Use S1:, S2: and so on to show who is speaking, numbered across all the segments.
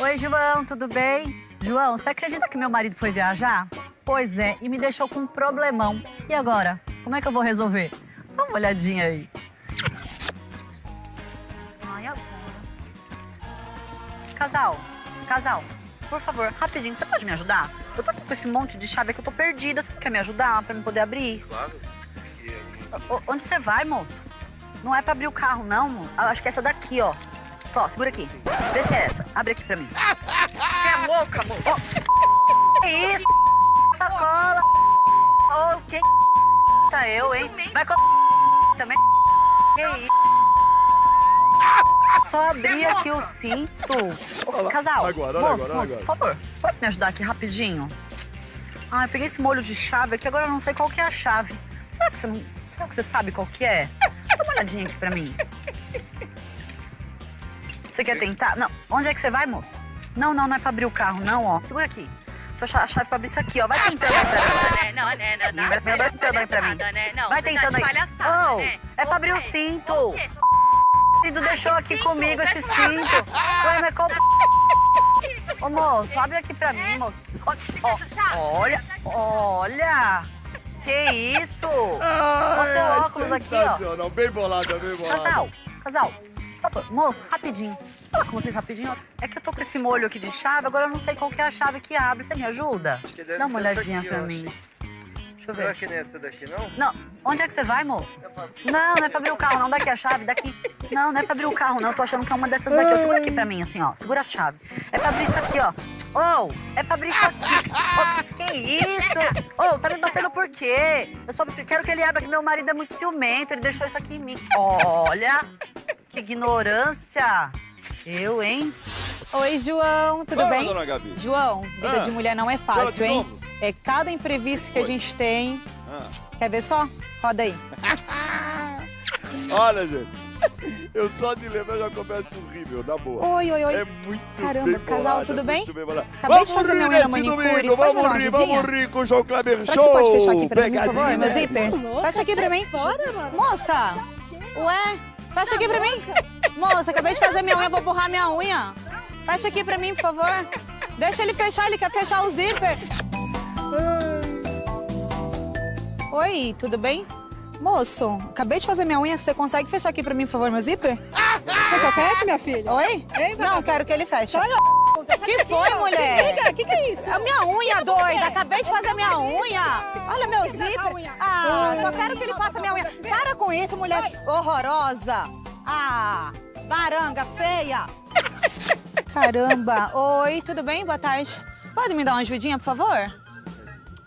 S1: Oi, João, tudo bem? João, você acredita que meu marido foi viajar? Pois é, e me deixou com um problemão. E agora? Como é que eu vou resolver? Dá uma olhadinha aí. Ai, agora. Casal, casal, por favor, rapidinho, você pode me ajudar? Eu tô aqui com esse monte de chave que eu tô perdida. Você quer me ajudar pra me poder abrir?
S2: Claro.
S1: O- Onde você vai, moço? Não é pra abrir o carro, não. mo- Ah, Acho que é essa daqui, ó. Ó, segura aqui. Vê se é essa. Abre aqui pra mim.
S3: Você é louca, moça.
S1: Que isso? Sacola. Ô, quem tá eu, hein? Vai com também. Que isso? Só abrir aqui o cinto. Ô. Casal,
S4: Agora,
S1: moço,
S4: agora,
S1: moço,
S4: olha
S1: por favor, você pode me ajudar aqui rapidinho? Ah, eu peguei esse molho de chave aqui, agora eu não sei qual que é a chave. Será que você, não, será que você sabe qual que é? Dá uma olhadinha aqui pra mim. Você quer tentar? Não. Onde é que você vai, moço? Não, não, não é pra abrir o carro, não, ó. Segura aqui. Cha- a chave pra abrir isso aqui, ó. Vai tentando aí pra mim.
S3: Não, né, não, não,
S1: Vai, tentando aí pra mim.
S3: Né? Não,
S1: Vai tentando
S3: tá de
S1: aí.
S3: palhaçada,
S1: Oh,
S3: né?
S1: é pra abrir o cinto.
S3: O quê?
S1: O cinto deixou aqui comigo esse cinto. Ué, mas qual... Ô, moço, abre aqui pra mim, moço. Olha, olha. Que isso?
S4: Ai,
S1: seu
S4: ai,
S1: óculos aqui, ó.
S4: sensacional. Bem bolada, bem bolada.
S1: Casal, casal. Moço, rapidinho. Fala com vocês rapidinho. É que eu tô com esse molho aqui de chave, agora eu não sei qual que é a chave que abre. Você me ajuda?
S2: que
S1: Dá uma olhadinha
S2: aqui,
S1: pra mim. Deixa eu ver.
S2: que não é essa daqui, não?
S1: Não, onde é que você vai, moço? Não, não é pra abrir o carro, não. Daqui a chave, daqui. Não, não é pra abrir o carro, não. Eu tô achando que é uma dessas daqui. Ó, Segura aqui pra mim, assim, ó. Segura a chave. É pra abrir isso aqui, ó. Ô, é pra abrir isso aqui. Ô, que, que isso? Ô, tá me batendo por quê? Eu só quero que ele abra, que meu marido é muito ciumento. Ele deixou isso aqui em mim. Olha, que ignorância. Eu, hein?
S5: Oi, João, tudo
S4: Fala,
S5: bem?
S4: dona Gabi.
S5: João, vida
S4: Ah,
S5: de mulher não é fácil,
S4: de
S5: hein?
S4: novo.
S5: É cada imprevisto que a gente tem.
S4: Ah.
S5: Quer ver só? Roda aí.
S4: Olha, gente. Eu só de lembrar já começo a rir, meu, na boa.
S5: Oi, oi, oi.
S4: É muito
S5: Caramba,
S4: bem
S5: casal, tudo bem?
S4: muito bem bolada.
S5: Acabei de
S4: vamos
S5: fazer
S4: rir
S5: minha unha manicure,
S4: domingo, vamos rir,
S5: ajudinha?
S4: vamos rir com o João Kleber
S5: Será
S4: Show.
S5: que você pode fechar aqui pra mim, por favor,
S4: Pegadinha,
S5: meu
S4: né?
S5: zíper? Fecha aqui pra mim.
S6: Fora, mano.
S5: Moça! Ué, fecha aqui pra mim. Moça, acabei de fazer minha unha, vou borrar minha unha. Fecha aqui pra mim, por favor. Deixa ele fechar, ele quer fechar o zíper. Oi, tudo bem? Moço, acabei de fazer minha unha, você consegue fechar aqui pra mim, por favor, meu zíper?
S6: Quer que eu feche, minha filha?
S5: Oi? Não, quero que ele feche. Que foi, mulher?
S6: O que, que é isso?
S5: A minha unha, doida! Acabei de fazer minha unha! Olha meu zíper! Ah, só quero que ele faça minha unha. Para com isso, mulher horrorosa! Ah, baranga feia! Caramba! Oi, tudo bem? Boa tarde. Pode me dar uma ajudinha, por favor?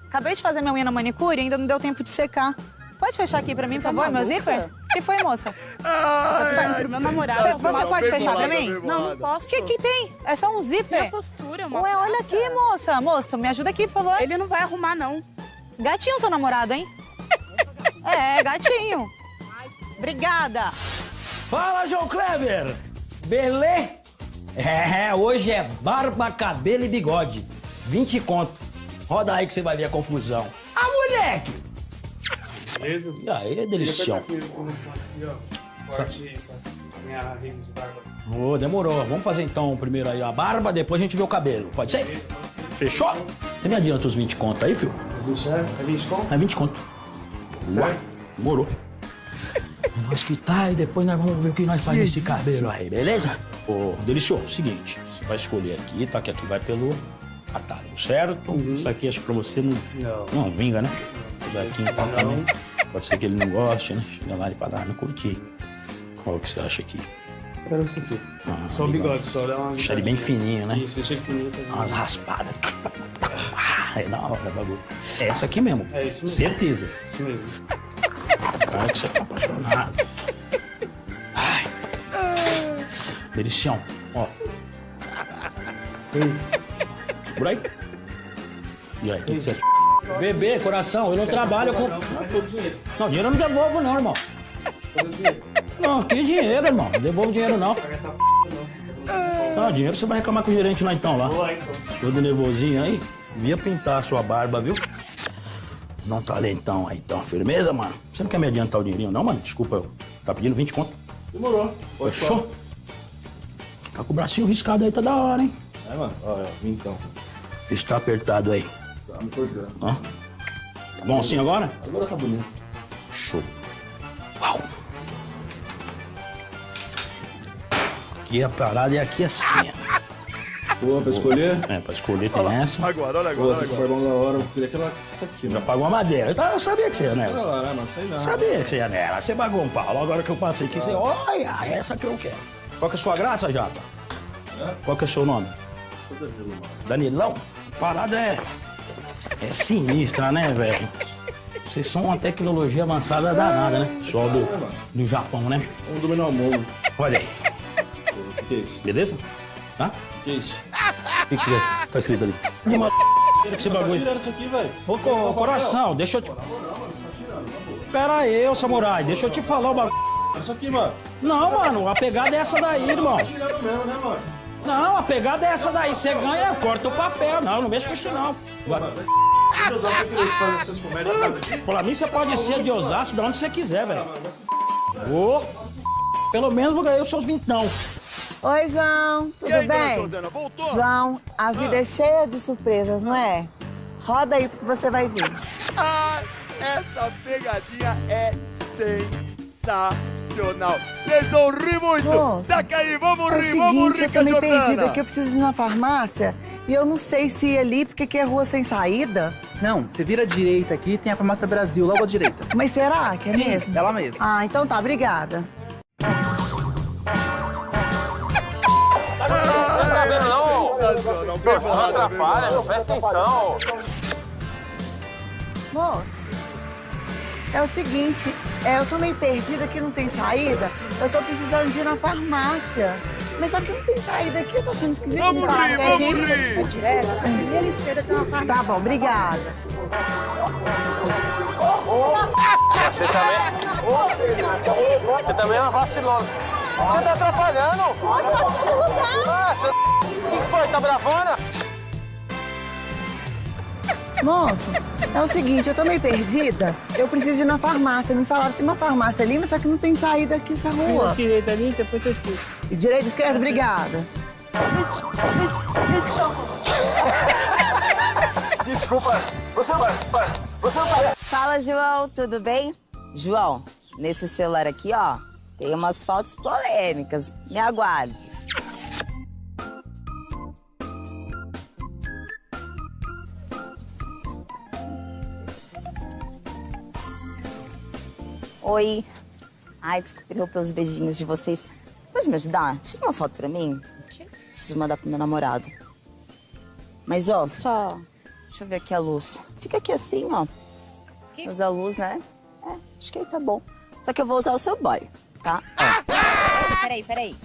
S5: Acabei de fazer minha unha na manicure e ainda não deu tempo de secar. Pode fechar aqui pra mim, por favor, meu zíper? O que foi, moça?
S4: Ai,
S6: Meu namorado.
S5: Você- você pode fechar pra
S4: bolada,
S5: mim?
S6: Não, não posso.
S5: O que que tem? É só um zíper?
S6: Minha postura, uma
S5: Ué, olha aqui, moça. Moça, me ajuda aqui, por favor.
S6: Ele não vai arrumar, não.
S5: Gatinho seu namorado, hein? É, gatinho. Obrigada.
S7: Fala, João Kleber! Belê? É, hoje é barba, cabelo e bigode. 20 conto. Roda aí que você vai ver a confusão. Ah, moleque!
S8: Beleza?
S7: E aí, delicião.
S8: Aqui, começou aqui, ó. Corte pra minha rede de barba.
S7: Ô, demorou. Vamos fazer então primeiro aí a barba, depois a gente vê o cabelo. Pode ser? Fechou? Você me adianta os 20 conto aí, filho?
S8: É 20 conto?
S7: É 20 conto. Demorou. Nós que tá e depois nós vamos ver o que nós fazemos esse cabelo aí, beleza? Ô, delicioso, seguinte, você vai escolher aqui, tá? Que aqui vai pelo atalho, certo? Isso aqui acho que pra você não,
S8: Não.
S7: não vinga, né? Isso aqui então também. Pode ser que ele não goste, né? Chega lá e fala, ah, não curti. Qual que você acha aqui?
S8: Quero isso aqui.
S7: Ah,
S8: Só o bigode, só dá uma.
S7: Deixa ele bem fininho, né?
S8: Isso, deixa ele fininho. Tá
S7: Umas raspadas. Ah, é da hora bagulho. É essa aqui mesmo.
S8: É isso mesmo.
S7: Certeza.
S8: Isso mesmo.
S7: Cara que você tá apaixonado. Ai. Delicião. Ó. Por aí. E aí, o que, que você acha? Bebê, coração, eu não trabalho com.
S8: Não, dinheiro.
S7: Não, eu não devolvo, não, irmão. Não, que dinheiro, irmão. Não devolvo dinheiro, não.
S8: Não.
S7: Não, dinheiro você vai reclamar com o gerente lá então, lá. Todo nervosinho aí. Via pintar a sua barba, viu? Dá um talentão aí, então. Firmeza, mano? Você não quer me adiantar o dinheirinho, não, mano? Desculpa, eu. Tá pedindo 20 conto?
S8: Demorou.
S7: Fechou? Tá com o bracinho riscado aí, tá da hora, hein? Vai, mano. Olha, então. Está apertado aí.
S4: Tá me cortando.
S7: Ó. Tá bom assim agora?
S4: Agora tá bonito.
S7: Show. Uau. Aqui a parada é aqui assim.
S4: Boa, pra escolher?
S7: É, pra escolher tem essa.
S4: Agora, olha agora, olha que agora. da hora. Eu queria aquela, essa aqui,
S7: Já
S4: mano.
S7: pagou a madeira. Então, Eu sabia que você ia
S4: Olha
S7: nela.
S4: lá, né, mano? Sei não.
S7: Sabia que você ia nela. Você pagou um pau. Agora que eu passei aqui, você... Olha, essa que eu quero. Qual que é a sua graça, Japa? Qual que é o seu nome? Danilão? A parada é... É sinistra, né, velho? Vocês são uma tecnologia avançada danada, né? Pessoal do, do Japão, né?
S4: Vamos dominar o mundo.
S7: Olha aí.
S4: O que é isso?
S7: Beleza? Tá?
S4: O que é isso?
S7: O que, que é? Tá escrito ali. Que uma que esse
S4: Tá
S7: bagulho.
S4: tirando isso aqui, velho.
S7: Ô, co- coração, deixa eu te... Pera aí, ô samurai, deixa eu te falar o bagulho.
S4: Olha isso aqui, mano.
S7: Não, mano, a pegada é essa daí, irmão.
S4: Tirando mesmo, né, mano?
S7: Não, a pegada é essa daí. Você ganha, corta o papel. Não, não mexe com isso, não. Agora,
S4: Você queria que faz essas comédias em casa aqui?
S7: pra mim, você pode ser de Osasco, de onde você quiser, velho. Ô, pelo menos vou ganhar os seus vintão.
S9: Oi, João. Tudo
S4: E aí, dona
S9: bem?
S4: Jordana, voltou?
S9: João, a vida é cheia de surpresas, não é? Roda aí que você vai ver.
S4: Ah, essa pegadinha é sensacional. Vocês vão rir muito.
S9: Moço,
S4: Saca aí, vamos
S9: É o
S4: rir, vamos
S9: seguinte,
S4: rir
S9: eu tô meio perdida aqui, eu preciso ir na farmácia e eu não sei se ir ali porque aqui é rua sem saída.
S2: Não, você vira à direita aqui, tem a farmácia Brasil logo à direita.
S9: Mas será que é mesmo?
S2: Ela mesma.
S9: Ah, então tá, obrigada.
S4: Sensacional, bem bem bolada.
S7: presta atenção.
S9: Moço, é o seguinte, é, eu tô meio perdida aqui, não tem saída. Eu tô precisando de ir na farmácia. Mas só que não tem saída aqui, eu tô achando esquisito.
S4: Vamos
S9: Tá,
S4: rir,
S9: quer
S4: vamos
S9: ir?
S4: rir.
S9: Tá bom, obrigada.
S10: Você também. Você também é uma vacilona. Você tá atrapalhando? Ah, você... O que foi? Tá bravona?
S9: Moço, é o seguinte, eu tô meio perdida. Eu preciso ir na farmácia. Me falaram que tem uma farmácia ali, mas só que não tem saída aqui essa rua.
S6: Direita ali, depois eu escuto.
S9: E Direita, esquerda, obrigada.
S10: Desculpa. Você vai. Você vai.
S11: Fala, João, tudo bem? João, nesse celular aqui, ó, tem umas fotos polêmicas. Me aguarde. Oi. Ai, desculpa interromper os beijinhos de vocês. Pode me ajudar? Tira uma foto pra mim. Preciso mandar pro meu namorado. Mas, ó, só... Deixa eu ver aqui a luz. Fica aqui assim, ó. Luz da luz, né? É, acho que aí tá bom. Só que eu vou usar o seu boy, tá?
S12: Peraí, peraí.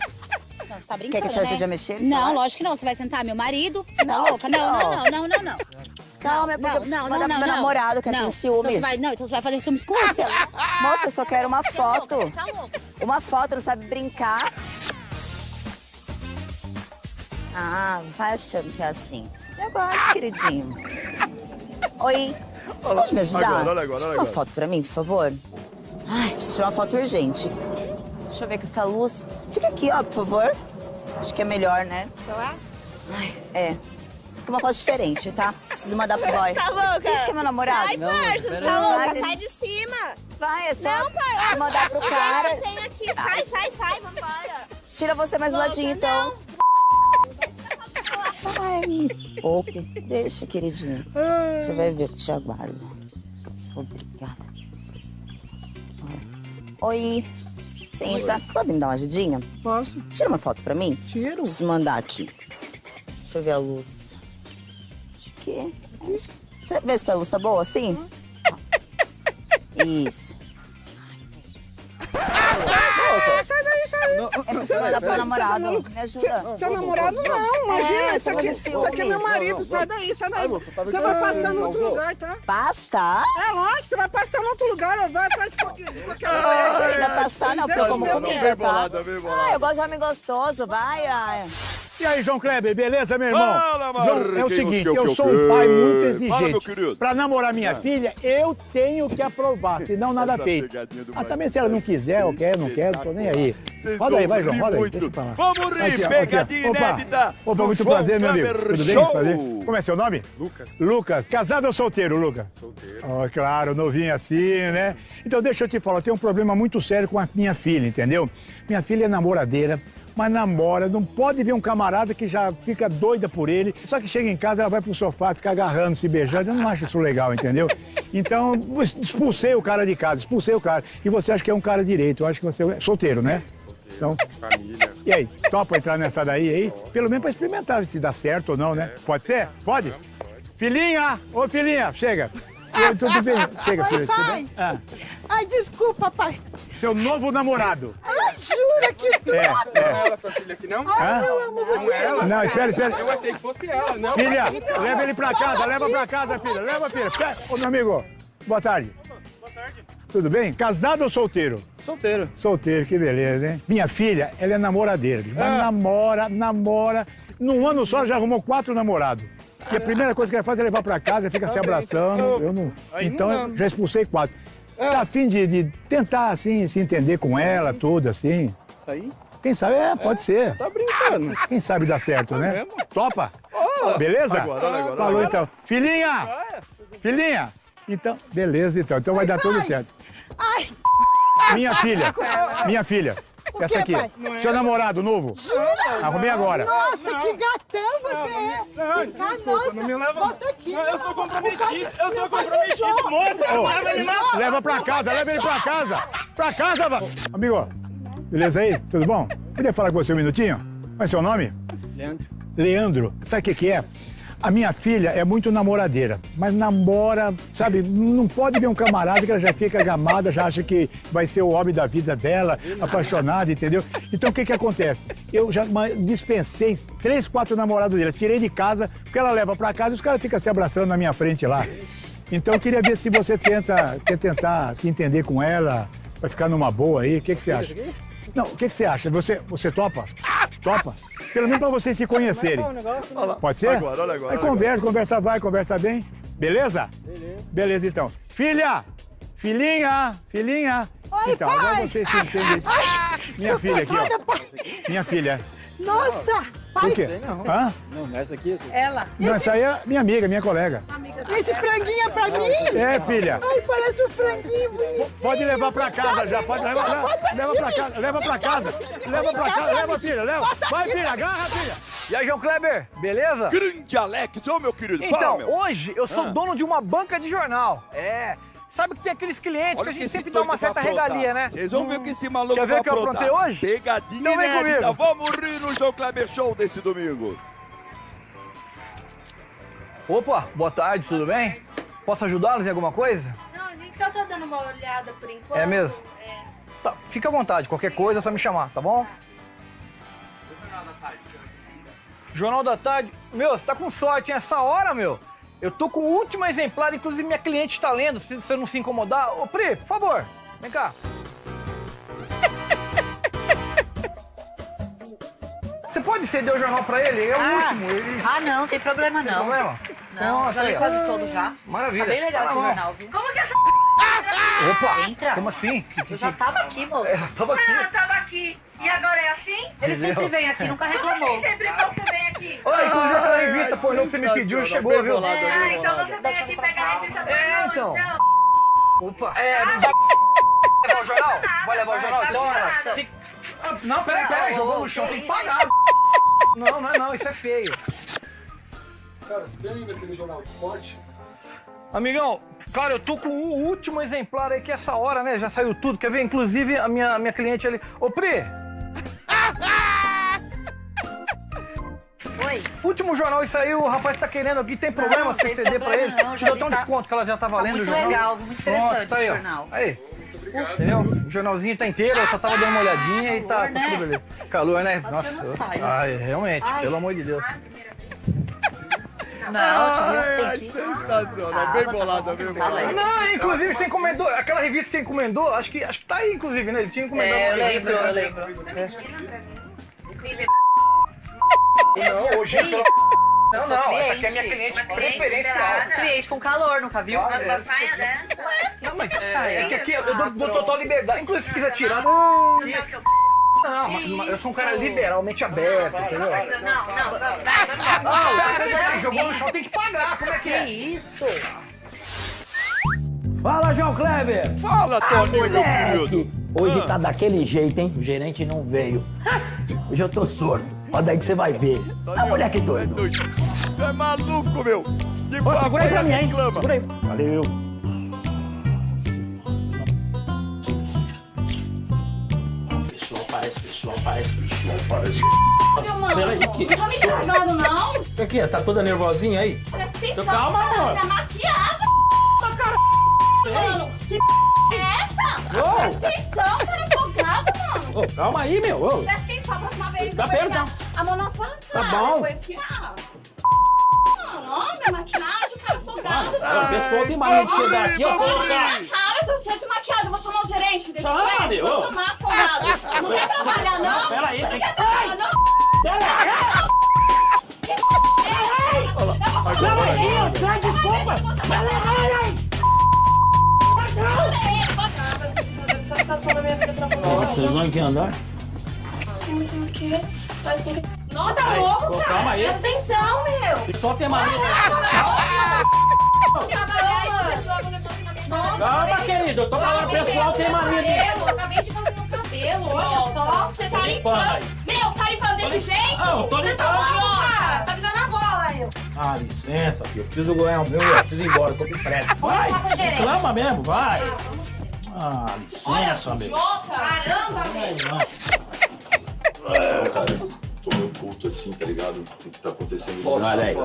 S12: Não, você tá brincando,
S11: Quer que eu te ajude
S12: né?
S11: a mexer
S12: Não,
S11: celular?
S12: lógico que não. Você vai sentar meu marido? Você tá
S11: Não,
S12: louca?
S11: aqui,
S12: Não, não, não, não, não, não.
S11: Calma, é porque eu preciso mandar pro meu namorado, que é
S12: não.
S11: tem
S12: Então
S11: ciúmes.
S12: você vai, não, então você vai fazer ciúmes com
S11: Você-
S12: ele.
S11: Moça, eu só quero uma
S12: Você tá louca,
S11: foto.
S12: Você tá louca.
S11: Uma foto, não sabe brincar. Ah, vai achando que é assim. Aguarde, queridinho. Oi, você
S4: Olha
S11: pode me
S4: lá,
S11: ajudar?
S4: agora, olha agora,
S11: Tira
S4: olha
S11: uma
S4: agora.
S11: foto pra mim, por favor. Ai, preciso tirar uma foto urgente. Deixa eu ver com essa luz. Fica aqui, ó, por favor. Acho que é melhor, né? Ai, é. Fica uma foto diferente, tá? Preciso mandar pro boy.
S12: Tá louca?
S11: Finge que é meu namorado.
S12: Sai,
S11: Não,
S12: parça, tá louca?
S11: Vai,
S12: Sai de cima.
S11: Vai, é só
S12: Não, pai.
S11: mandar pro cara.
S12: Gente, tem aqui. Sai, sai, sai, vambora.
S11: Tira você mais do
S12: Louca,
S11: ladinho, então. Ai, me poupe. Deixa, queridinho. Você vai ver o que te aguarda. Sou obrigada. Oi. Licença. Você pode me dar uma ajudinha?
S6: Posso?
S11: Tira uma foto pra mim.
S6: Tiro.
S11: Preciso mandar aqui. Deixa eu ver a luz. Você vê se a luz tá boa assim? Isso.
S6: Sai daí, sai daí.
S11: É pra você mandar pro
S6: Você
S11: namorado.
S6: tá?
S11: Me ajuda.
S6: Seu namorado não, imagina,
S11: É,
S6: isso, aqui, isso aqui é meu marido, sai daí, sai daí.
S4: Tá
S6: Você vai pastar no outro lugar, tá?
S11: Pasta?
S6: É lógico, você vai pastar no outro lugar, vai atrás de qualquer, de qualquer
S11: Ainda pastar não, porque eu como comida, tá? Ah, eu gosto de homem gostoso, vai, ai.
S13: E aí, João Kleber, beleza, meu irmão?
S4: Fala,
S13: João, é o seguinte,
S4: que, que,
S13: eu sou um pai muito exigente.
S4: Fala, meu querido.
S13: Pra namorar minha
S4: Ah.
S13: filha, eu tenho que aprovar, senão nada
S4: Essa
S13: feito. Ah, também se ela não quiser, eu quero, não quero, tô nem aí.
S4: Vocês
S13: Roda aí, vai, João, roda aí. Deixa eu falar.
S4: Vamos rir,
S13: Aqui, ó,
S4: pegadinha
S13: aqui. Opa.
S4: inédita
S13: Opa,
S4: do
S13: muito
S4: João
S13: prazer, meu amigo. Tudo bem?
S4: Show.
S13: Prazer. Como é seu nome?
S8: Lucas.
S13: Lucas. Casado ou solteiro, Lucas?
S8: Solteiro.
S13: Oh, claro, novinho assim, né? Então deixa eu te falar, eu tenho um problema muito sério com a minha filha, entendeu? Minha filha é namoradeira, mas namora, não pode ver um camarada que já fica doida por ele, só que chega em casa, ela vai pro sofá, fica agarrando, se beijando, eu não acho isso legal, entendeu? Então, expulsei o cara de casa, expulsei o cara. E você acha que é um cara direito, eu acho que você é solteiro, né? Então,
S8: Família.
S13: e aí, topa entrar nessa daí aí? Pelo menos pra experimentar se dá certo ou não, né? Pode ser? Pode? Filhinha! Ô, filhinha, chega! Tudo bem? Chega,
S6: Oi,
S13: filha. tudo
S6: pai.
S13: Ah,
S6: Ai, desculpa, pai.
S13: seu novo namorado.
S6: Ai, jura que tu...
S13: É,
S8: Não
S13: é.
S8: é ela, sua filha aqui, não?
S13: Hã?
S6: Eu amo
S8: Não
S6: você.
S8: é ela?
S13: Não, espera, espera.
S8: Eu achei que fosse ela, não.
S13: Filha, leva ele pra casa, leva pra casa, filha. Leva, filha. Ô, meu amigo, boa tarde.
S8: Boa tarde.
S13: Tudo bem? Casado ou solteiro?
S8: Solteiro.
S13: Solteiro, que beleza, hein? Minha filha, ela é namoradeira. Mas
S8: Ah.
S13: namora, namora. Num ano só, ela já arrumou quatro namorados. E a primeira coisa que ela faz é levar pra casa, fica se abraçando. Eu não... Então, já expulsei quatro.
S8: Ah.
S13: Tá a fim de, de tentar, assim, se entender com ela, tudo, assim.
S8: Isso aí?
S13: Quem sabe, é, pode ser.
S8: Tá brincando.
S13: Quem sabe dá certo, né?
S8: mesmo?
S13: Topa? Beleza?
S4: Agora, olha agora,
S13: Falou
S4: olha
S13: então. Filhinha!
S8: Ah,
S13: Filhinha! Então, beleza então. Então vai dar tudo certo.
S6: Ai,
S13: Minha filha, minha filha.
S6: O
S13: Essa
S6: quê,
S13: aqui.
S6: pai?
S8: Não é
S13: Seu
S8: ela.
S13: namorado novo. Arrumei agora.
S6: nossa, que gatão você é.
S8: Não,
S6: Ah,
S8: desculpa,
S6: nossa,
S8: não me leva.
S6: Volta aqui.
S8: Não, eu sou comprometido. Eu sou comprometido. Moça, leva ele lá.
S13: leva pra casa, leva ele pra casa. Pra casa, va- amigo. Beleza aí? Tudo bom? Podia falar com você um minutinho? Qual é seu nome?
S8: Leandro.
S13: Leandro. Sabe o que, que é? A minha filha é muito namoradeira, mas namora, sabe, não pode ver um camarada que ela já fica gamada, já acha que vai ser o homem da vida dela, apaixonada, entendeu? Então o que que acontece? Eu já dispensei três, quatro namorados dela, tirei de casa, porque ela leva pra casa e os caras ficam se abraçando na minha frente lá. Então eu queria ver se você tenta, quer tentar se entender com ela, vai ficar numa boa aí, o que que você acha? Não, o que que você acha? Você, você topa? Topa? Pelo menos pra vocês se conhecerem.
S4: Olha lá.
S13: Pode ser?
S4: Agora, olha agora.
S13: Aí
S4: olha
S13: conversa, conversa vai, conversa bem. Beleza?
S8: Beleza.
S13: Beleza, então. Filha! Filhinha! Filhinha!
S6: Oi,
S13: então, agora
S6: pai.
S13: vocês se entendem. Minha filha aqui, ó.
S6: pai.
S13: Minha filha.
S6: Nossa,
S13: Por
S6: pai,
S13: quê? Hã?
S8: Não, essa aqui.
S3: Ela.
S13: Não, essa aí é minha amiga, minha colega.
S6: esse franguinho é pra mim?
S13: É, filha.
S6: Ai, parece um franguinho bonito.
S13: Pode levar pra casa já, pode levar, leva, leva pra casa, leva pra casa, leva pra casa, leva, filha, leva. Vai, filha, agarra, filha.
S14: E aí, João Kleber, beleza?
S4: Grande Alex, ô meu querido, fala,
S14: Então,
S4: meu.
S14: hoje eu sou
S4: Ah.
S14: dono de uma banca de jornal. É. Sabe que tem aqueles clientes
S4: Olha
S14: que a gente sempre dá uma certa regalia, né?
S4: Vocês vão ver o que esse maluco
S14: Quer ver
S4: vai
S14: o que eu aprontei hoje?
S4: Pegadinha
S14: Então vem
S4: inédita. Vamos rir no João Kleber Show desse domingo.
S14: Opa, boa tarde, tudo bem? Posso ajudá-los em alguma coisa?
S12: Não, a gente só tá dando uma olhada por enquanto.
S14: É mesmo? Tá, fica à vontade, qualquer coisa é só me chamar, tá bom? Jornal da Tarde. Meu, você tá com sorte, hein? Essa hora, meu. Eu tô com o último exemplar, inclusive minha cliente tá lendo, se você não se incomodar. Ô, Pri, por favor, vem cá. Você pode ceder o jornal pra ele? É o
S1: Ah,
S14: último. Ele...
S1: Ah, não, tem problema
S14: Tem
S1: não.
S14: problema?
S1: Não,
S14: Nossa,
S1: já li
S14: aí, ó.
S1: quase todo já.
S14: Maravilha.
S1: Tá bem legal
S14: Tá
S1: esse jornal, viu?
S3: Como que essa
S14: Opa!
S1: Entra.
S14: Como assim?
S1: Eu já tava aqui, moça.
S14: É, tava aqui.
S3: ela tava aqui e agora é assim?
S1: Ele sempre vem aqui, nunca reclamou.
S3: Sempre que você vem aqui.
S14: Olha, inclusive aquela revista pornô que você me pediu chegou,
S4: Bem
S14: viu?
S3: Ah, então você vem aqui pegar a revista
S14: É,
S3: pornô,
S14: então.
S3: então.
S14: Opa! É, vai levar o jornal? Vai levar o jornal? Então, se- Ah, Não, peraí, peraí,
S1: Ah,
S14: jogou no chão, tem que pagar. Não, não é não, isso é feio.
S15: Cara, você tem ainda aquele jornal de esporte?
S14: Amigão, cara, eu tô com o último exemplar aí que essa hora, né? Já saiu tudo. Quer ver? Inclusive a minha, minha cliente ali. Ô, Pri!
S1: Oi.
S14: Último jornal isso aí, o rapaz tá querendo aqui, tem problema
S1: Não,
S14: você ceder pra ele?
S1: não,
S14: Te até um
S1: tá-
S14: desconto que ela já tá valendo
S1: muito
S14: o jornal.
S1: legal, muito interessante
S14: Pronto, tá aí,
S1: jornal.
S14: Aí. Entendeu? O jornalzinho tá inteiro, eu só tava dando uma olhadinha e tá,
S1: Calor,
S14: tá
S1: né?
S14: tudo beleza. Calor, né?
S1: Nossa, já não sai, né?
S14: Ai, realmente,
S1: Ai.
S14: pelo amor de Deus.
S1: Não,
S4: Ai,
S1: tem que...
S4: sensacional,
S1: Ah,
S4: bem
S1: tá
S4: bolado,
S1: bom,
S4: bem
S1: aí.
S4: bolado.
S14: Não, inclusive você encomendou, aquela revista que encomendou, acho que, acho que tá aí, inclusive, né? Ele tinha encomendado
S1: É, eu
S14: revista,
S1: lembro,
S14: né?
S1: eu lembro.
S14: Não, hoje.
S1: Eu
S14: Não, não,
S1: cliente.
S14: essa aqui é minha cliente preferencial.
S1: Cliente com calor, nunca viu?
S14: Mas uma
S3: saia dessa?
S14: Não, mas
S1: saia?
S14: é, é que aqui eu dou, dou total liberdade. Inclusive, se quiser tirar. aqui- Não, mas- mas eu sou um cara liberalmente aberto, entendeu?
S3: Não, não, não.
S14: Não, peraí, jogou no chão, tem que pagar. Como é que é?
S1: isso?
S7: Fala, João Kleber!
S4: Fala, Toninho, meu querido!
S7: Hoje
S4: Ah.
S7: tá daquele jeito, hein? O gerente não veio. Hoje eu tô sordo. Olha daí que você vai ver. Ah, moleque doido.
S4: Tu é maluco, meu! De
S7: Ô, segura aí pra mim, hein?
S4: reclama.
S7: Segura aí. Valeu. Pessoal, parece pessoal, parece pessoal, parece.
S16: Meu mano,
S7: Peraí, que?
S16: não tá me estragando, não.
S7: O que? Tá toda nervosinha aí?
S16: Presta atenção.
S7: Calma,
S16: cara,
S7: amor.
S16: Tá maquiagem, cara. Mano, que é essa? Presta atenção, cara afogado, mano.
S7: Ô, calma aí, meu. Ô.
S16: Presta atenção, a próxima vez
S7: Tá perdão.
S16: a mão na sua cara.
S7: Tá bom.
S16: Eu vou enfiar. Mano, ó, minha maquiagem, cara afogado.
S7: A pessoa tem mania de chegar aqui, ó.
S16: Cara, eu tô cheio de maquiagem, eu vou chamar o gerente desse
S7: Chama,
S16: prédio,
S7: meu.
S16: Vou chamar afogado. Não quer trabalhar, não?
S7: Pera aí,
S16: Não quer
S7: que-
S16: trabalhar, não?
S7: Pera
S16: Não,
S7: aí, sai, desculpa.
S16: Da minha vida pra você.
S7: Nossa, vocês vão que andar?
S16: Não sei o quê. Faz com que- Nossa, tá
S7: Sai.
S16: louco,
S7: Ô,
S16: cara.
S7: calma aí.
S16: Presta atenção, meu.
S7: Só tem mania.
S16: Nossa,
S7: Calma, querido. Eu tô falando, o pessoal tem mania de.
S16: cabelo, Acabei de fazer meu cabelo, olha só. Você tá
S7: limpando
S16: limpando. Meu, tá limpando desse jeito?
S7: Não, eu tô
S16: Você tá
S7: limpando.
S16: louco, cara. Tá pisando na bola, eu.
S7: Ah, licença, filho. Eu preciso ganhar o meu, eu preciso ir embora, eu tô com pressa. Vai, reclama mesmo, vai. Ah, licença,
S16: Olha,
S7: meu.
S16: Caramba,
S7: Vai,
S16: meu.
S7: Não,
S17: cara, tô meio puto assim, tá ligado? O que tá acontecendo isso?
S7: Olha aí.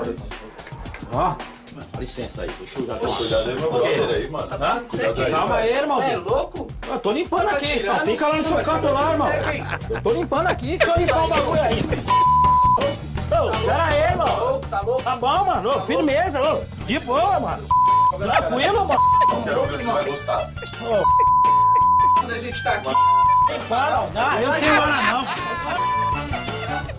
S7: Ó, dá licença aí, deixa eu jogar
S17: Pô, cuidado aí, meu brother aí, mano.
S7: Hã?
S17: Cuidado aí,
S7: Calma aí, irmãozinho.
S14: Você é louco?
S7: Eu tô limpando
S14: Tá
S7: aqui, então fica lá no seu canto
S14: tá
S7: lá, irmão. Eu tô limpando aqui, eu limpar o bagulho aí. Ô, pera aí, irmão.
S14: Tá louco?
S7: Tá bom, mano. Firmeza, ô. De boa, mano. Tranquilo, mano.
S17: Quero ver se vai gostar.
S14: Quando a gente tá aqui.
S7: Para, eu não tenho hora, não.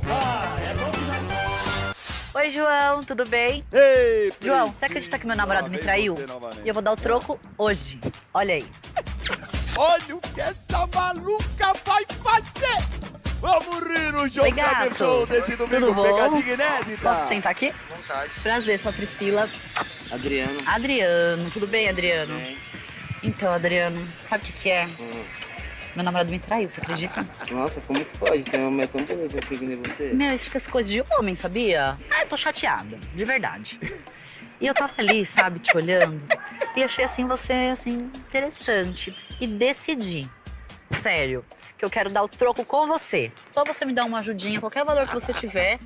S7: Ah, é bom que
S1: Oi, João, tudo bem?
S4: Ei,
S1: João, você acredita que meu namorado me traiu? E eu vou dar o troco hoje. Olha aí.
S4: Olha o que essa maluca vai fazer! Vamos rir no João
S1: Oi,
S4: desse domingo,
S1: Tudo
S4: pegadinha inédita!
S1: Posso sentar aqui?
S8: Vontade.
S1: Prazer, sou a Priscila.
S8: Adriano.
S1: Adriano, tudo bem, Adriano?
S8: Bem.
S1: Então, Adriano, sabe o que, que é? Meu namorado me traiu, você acredita?
S8: Nossa, como que pode? Tem uma mulher tão bonita que nem você?
S1: Meu, isso fica essa coisa de homem, sabia? Ah, eu tô chateada, de verdade. E eu tava ali, sabe, te olhando, e achei assim você, assim, interessante. E decidi, sério, que eu quero dar o troco com você. Só você me dar uma ajudinha, qualquer valor que você tiver.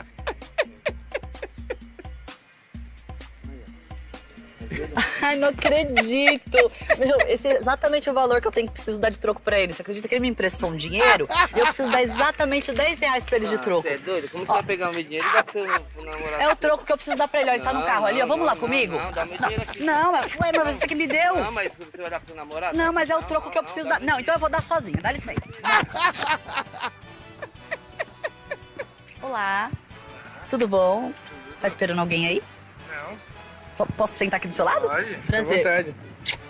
S1: Ai, não acredito! Meu, esse é exatamente o valor que eu tenho que preciso dar de troco pra ele. Você acredita que ele me emprestou um dinheiro e eu preciso dar exatamente 10 reais pra ele de troco?
S8: Você é doido? Como você vai pegar o meu dinheiro e dar pro seu namorado?
S1: É o troco que eu preciso dar pra ele. Ó, ele tá no
S8: Não,
S1: carro ali, ó.
S8: não,
S1: Vamos lá
S8: não,
S1: comigo?
S8: Não, dá meu dinheiro aqui.
S1: Não, mas, ué, mas você que me deu.
S8: Não, mas você vai dar pro seu namorado?
S1: Não, mas é o troco que eu preciso dar. Não, então eu vou dar sozinha. Dá licença. Olá. Tudo bom? Tá esperando alguém aí? Posso sentar aqui do seu lado?
S8: Pode,
S1: Prazer.
S8: vontade.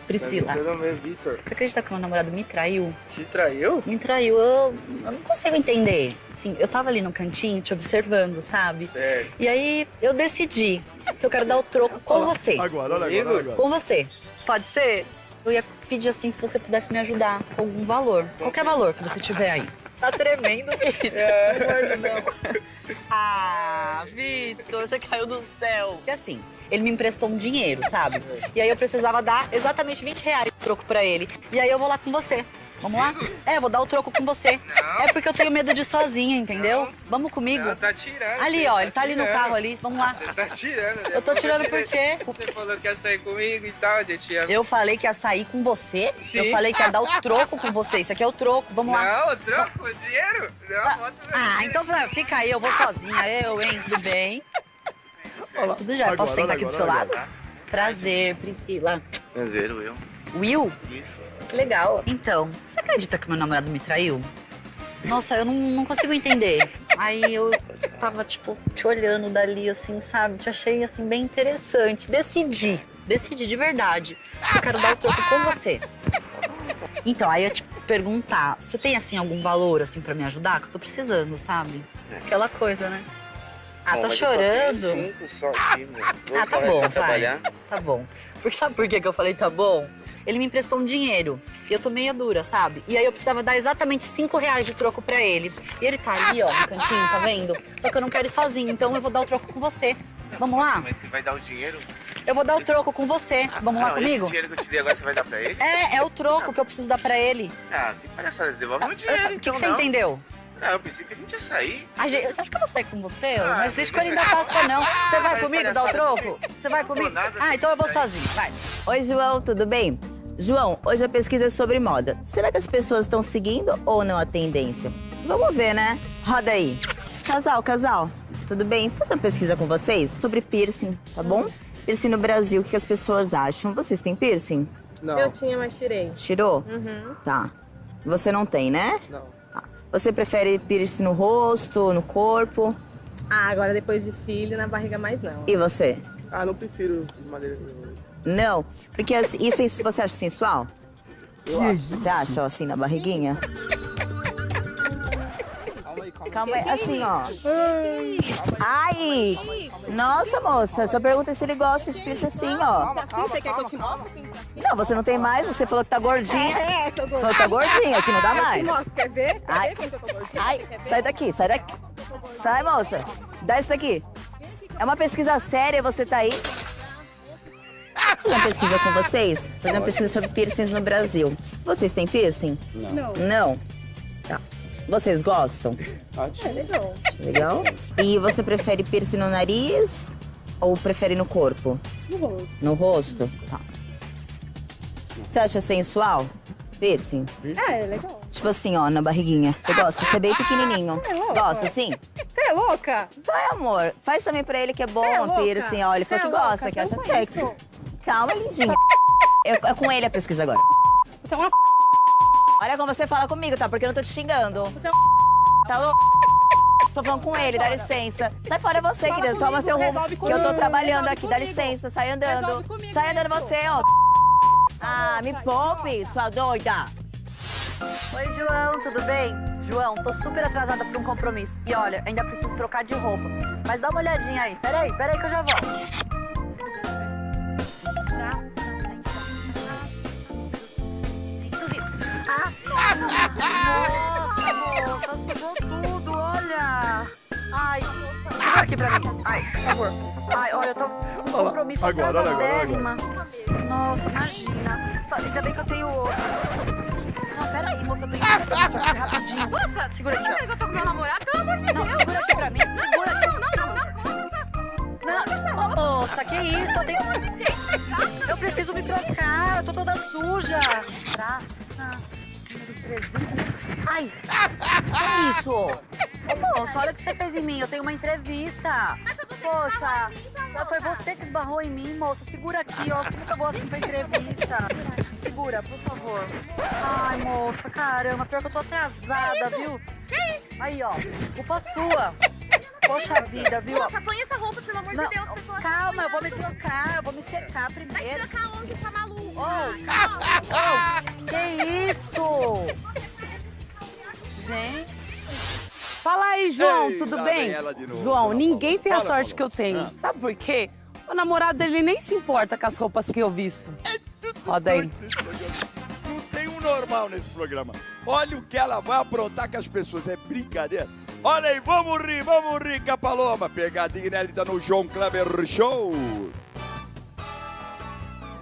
S1: Priscila.
S8: Meu nome é Vitor.
S1: Você acredita que meu namorado me traiu?
S8: Te traiu?
S1: Me traiu. Eu, eu não consigo entender. Sim, eu tava ali no cantinho te observando, sabe?
S8: Certo.
S1: E aí eu decidi que eu quero dar o troco com você.
S4: Agora, olha agora, olha agora.
S1: Com você. Pode ser? Eu ia pedir assim se você pudesse me ajudar com algum valor. Qualquer valor que você tiver aí. Tá tremendo, Vitor. Deus. Ah, Vitor, você caiu do céu. E assim, ele me emprestou um dinheiro, sabe? E aí eu precisava dar exatamente 20 reais de troco pra ele. E aí eu vou lá com você. Vamos lá? É, eu vou dar o troco com você. É porque eu tenho medo de ir sozinha, entendeu? Vamos comigo.
S8: Não, tá tirando.
S1: Ali, ó,
S8: tá
S1: ele tá ali no carro ali. Vamos lá.
S8: Você tá tirando.
S1: Eu tô tirando por quê?
S8: Você falou que ia sair comigo e tal, gente ia...
S1: Eu falei que ia sair com você.
S8: Sim.
S1: Eu falei que ia dar o troco com você. Isso aqui é o troco. Vamos lá.
S8: Não, o troco, o dinheiro? Não,
S1: Ah,
S8: dinheiro.
S1: então fica aí, eu vou sozinha. Eu, hein? Tudo bem? Tudo já.
S8: Agora,
S1: Posso sentar aqui do seu
S8: agora,
S1: lado?
S8: agora.
S1: Prazer, Priscila.
S8: Prazer, Will.
S1: Will?
S8: Isso.
S1: Legal. Então, você acredita que meu namorado me traiu? Nossa, eu não, não consigo entender. Aí eu. tava, tipo, te olhando dali, assim, sabe? Te achei, assim, bem interessante. Decidi, decidi de verdade. Eu quero dar o troco com você. Então, aí eu te perguntar, você tem, assim, algum valor, assim, pra me ajudar? Que eu tô precisando, sabe? Aquela coisa, né? Ah,
S18: Bom,
S1: tá chorando?
S18: cinco só aqui. Vou
S1: Ah, tá bom, vai.
S18: trabalhar.
S1: Tá bom. Porque sabe por que que eu falei tá bom? Ele me emprestou um dinheiro e eu tô meia dura, sabe? E aí eu precisava dar exatamente cinco reais de troco pra ele. E ele tá ali, ó, no cantinho, tá vendo? Só que eu não quero ir sozinho, então eu vou dar o troco com você. Vamos lá?
S18: Mas você vai dar o dinheiro?
S1: Eu vou dar o troco com você. Vamos lá
S18: não,
S1: comigo?
S18: Esse dinheiro que eu te dei agora você vai dar pra ele?
S1: É, é o troco que eu preciso dar pra ele.
S18: Ah, que palhaçada, devolve o dinheiro,
S1: O que,
S18: então
S1: que você
S18: não.
S1: entendeu?
S18: Não, eu pensei que a gente ia sair.
S1: A gente, você acha que eu vou sair com você?
S18: Ah,
S1: não existe coelhinho da Páscoa, não. Você vai comigo dar o troco? Você vai comigo? Ah, então eu vou sozinho, vai.
S11: Oi, João, tudo bem? João, hoje a pesquisa é sobre moda. Será que as pessoas estão seguindo ou não a tendência? Vamos ver, né? Roda aí. Casal, casal, tudo bem? Vou fazer uma pesquisa com vocês sobre piercing, tá bom? Piercing no Brasil, o que as pessoas acham? Vocês têm piercing?
S19: Eu tinha, mas tirei.
S11: Tirou?
S19: Uhum.
S11: Tá. Você não tem, né?
S19: Não.
S11: Você prefere piercing no rosto, no corpo?
S19: Ah, agora depois de filho, na barriga mais não.
S11: E você?
S8: Ah, não prefiro de madeira nenhuma.
S11: Não? Porque as- isso, isso você acha sensual? Você acha, assim, na barriguinha? Calma aí, assim, ó. Ai! Nossa, moça, só pergunta se ele gosta de piercing assim, ó.
S19: Você quer que eu te mostre?
S11: Não, você não tem mais, você falou que tá gordinha.
S19: É, tô
S11: Você falou que tá gordinha, que não dá mais.
S19: mostro, quer ver?
S11: Ai,
S19: gordinha?
S11: ai, sai daqui, sai daqui. Sai, moça. Dá isso daqui. É uma pesquisa séria, você tá aí. Fazer uma pesquisa com vocês? Fazer uma pesquisa sobre piercings no Brasil. Vocês têm piercing?
S19: Não.
S11: Não? Tá. Vocês gostam?
S19: É legal.
S11: Legal. E você prefere piercing no nariz ou prefere no corpo?
S19: No rosto.
S11: No rosto? Tá. Você acha sensual? Piercing?
S19: É, é legal.
S11: Tipo assim, ó, na barriguinha. Você gosta? Você é bem pequenininho.
S19: Você é louca?
S11: Gosta, sim?
S19: Você é louca?
S11: Vai, amor. Faz também pra ele que é bom,
S19: é
S11: piercing. Ó, ele
S19: Você
S11: falou que
S19: é louca?
S11: gosta, que acha
S19: Então
S11: sexy. Calma, lindinha. É, é com ele a pesquisa agora.
S19: Você é uma
S11: Olha como você fala comigo, tá? Porque eu não tô te xingando.
S19: Você é
S11: Tá louco? Tô falando com ele, dá licença. Sai fora você,
S19: Fala
S11: querido. Toma
S19: comigo,
S11: teu rumo. Que eu tô trabalhando aqui, dá licença. Sai andando.
S19: Comigo
S11: Sai andando
S19: isso.
S11: você, ó. Ah, me poupe, sua doida.
S1: Oi, João, tudo bem? João, tô super atrasada pra um compromisso. E olha, ainda preciso trocar de roupa. Mas dá uma olhadinha aí. Peraí, peraí que eu já volto. Aqui pra mim. Ai, por favor. Ai, olha, eu tô com um
S4: lá,
S1: compromisso
S4: agora, olha agora, olha
S1: atrasadérrima. Nossa, imagina. Só, ainda bem que eu tenho outro. Não, peraí, moça, eu tenho que aqui rapidinho.
S16: Nossa,
S1: segura aqui, ó.
S16: que eu tô com meu namorado, pelo amor de
S1: Não,
S16: Deus.
S1: segura aqui pra mim, segura aqui.
S16: Não, não, não, não.
S1: Não, moça, que isso? Eu, tenho... eu preciso me trocar, eu tô toda suja. Praça, número 300. Ai, que isso? Ô, moça, olha o que você fez em mim, eu tenho uma entrevista. Poxa, foi você que esbarrou em mim, moça. Segura aqui, ó, como que eu vou assim pra entrevista? Segura, por favor. Ai, moça, caramba, pior que eu tô atrasada, viu? Aí, ó, culpa sua. Poxa vida, viu?
S16: Moça, põe essa roupa, pelo amor
S1: Não,
S16: de Deus. você pode
S1: calma, eu vou me trocar, eu vou me secar
S16: Vai
S1: primeiro.
S16: trocar onde, tá maluco?
S1: Oh,
S6: Aí, João,
S4: Ei,
S6: tudo bem?
S4: vem ela de novo,
S6: João, ninguém tem a
S4: Fala,
S6: sorte que eu tenho.
S4: Ah.
S6: Sabe por quê? O namorado dele nem se importa com as roupas que eu visto. Roda aí.
S4: Não tem um normal nesse programa. Olha o que ela vai aprontar com as pessoas. É brincadeira. Olha aí, vamos rir, vamos rir com a Paloma. Pegadinha inédita no João Kleber Show.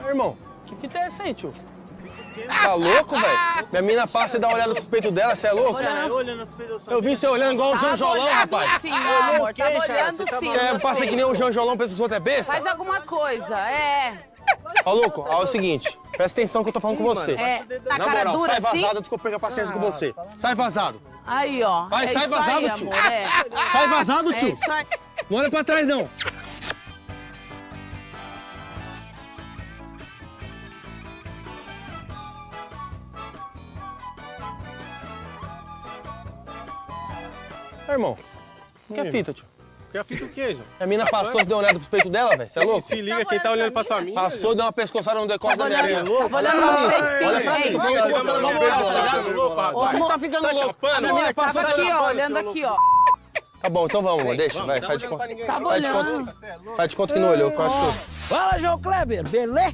S10: Irmão, que fita é essa aí, tio? Tá louco, velho? Minha mina passa e dá uma olhada pros peitos dela, você é louco? Eu vi você olhando igual o
S6: Tava
S10: Janjolão, rapaz.
S6: sim, amor, tava olhando sim.
S10: Você passa que nem o Janjolão, pensa que os outros é besta?
S6: Faz alguma coisa, é.
S10: Ó, louco, ó, é o seguinte, presta atenção que eu tô falando com você.
S6: É, tá
S10: Na
S6: cara
S10: moral,
S6: dura
S10: sai
S6: assim?
S10: vazado, desculpa perder a paciência com você. Sai vazado.
S6: Aí, ó.
S10: Vai,
S6: é
S10: sai
S6: isso
S10: vazado,
S6: aí,
S10: tio.
S6: Amor, é.
S10: Sai vazado,
S6: É
S10: tio. Não olha pra trás, não. Irmão, Que é fita, tio?
S8: Que é fita o quê, João?
S10: A mina passou, você deu uma olhada pros peitos dela, velho? Você é louco?
S8: Se liga, quem tá olhando pra sua mina.
S10: Passou, deu uma pescoçada no decote da minha mina.
S6: olhando pros peitos, sim.
S10: Olha pra
S6: Ei,
S10: tá
S6: vai,
S10: Você tá ficando
S6: Tá
S10: louco. A minha mina passou tá
S6: aqui, ó, olhando aqui, ó.
S10: Tá bom, então vamos, amor. Deixa,
S8: vamos,
S10: vai, faz de
S8: pra
S10: conta.
S6: Tava
S10: Faz de
S6: olhando.
S10: conta. Faz de conta que não olhou, quase tudo.
S7: Fala, João Kleber, beleza?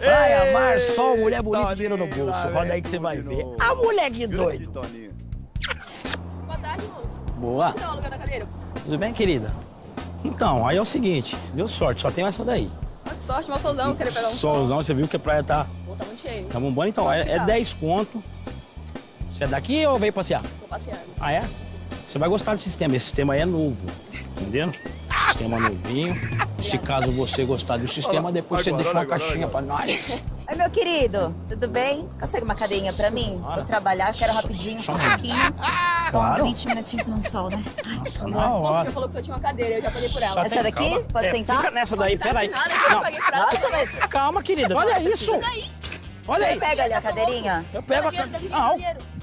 S7: Vai amar só mulher bonita dinheiro no bolso. Roda aí que você vai ver. A mulher que doido.
S16: Boa tarde, moço.
S7: Boa.
S16: Então, lugar da cadeira.
S7: Tudo bem, querida? Então, aí é o seguinte, deu sorte, só tem essa daí.
S16: Que sorte, mal solzão, querer pegar um sol.
S7: Solzão, você viu que a praia tá,
S16: Pô, tá muito cheio.
S7: tá bombando, então é, é
S16: tá?
S7: 10 conto. Você é daqui ou veio passear?
S16: Tô passeando.
S7: Ah, é? Você vai gostar do sistema, esse sistema aí é novo, entendeu? Sistema novinho. Se caso você gostar do sistema, depois você deixa uma caixinha pra nós.
S11: Oi, meu querido, tudo bem? Consegue uma cadeirinha pra mim? Vou trabalhar, quero rapidinho, só um pouquinho.
S7: Claro.
S11: Uns 20 minutinhos no sol, né?
S7: Nossa,
S16: O
S7: na
S16: moço
S7: hora.
S16: já falou que só tinha uma cadeira, eu já paguei por ela.
S7: Só
S11: Essa daqui?
S7: calma.
S11: Pode
S7: É,
S11: sentar?
S7: Fica nessa daí, peraí.
S16: Nada,
S7: Não.
S11: Nossa, mas...
S7: calma, querida, olha isso. Olha
S11: Você
S7: aí.
S11: pega ali a cadeirinha?
S7: Eu pego a
S16: dinheiro,
S7: Não,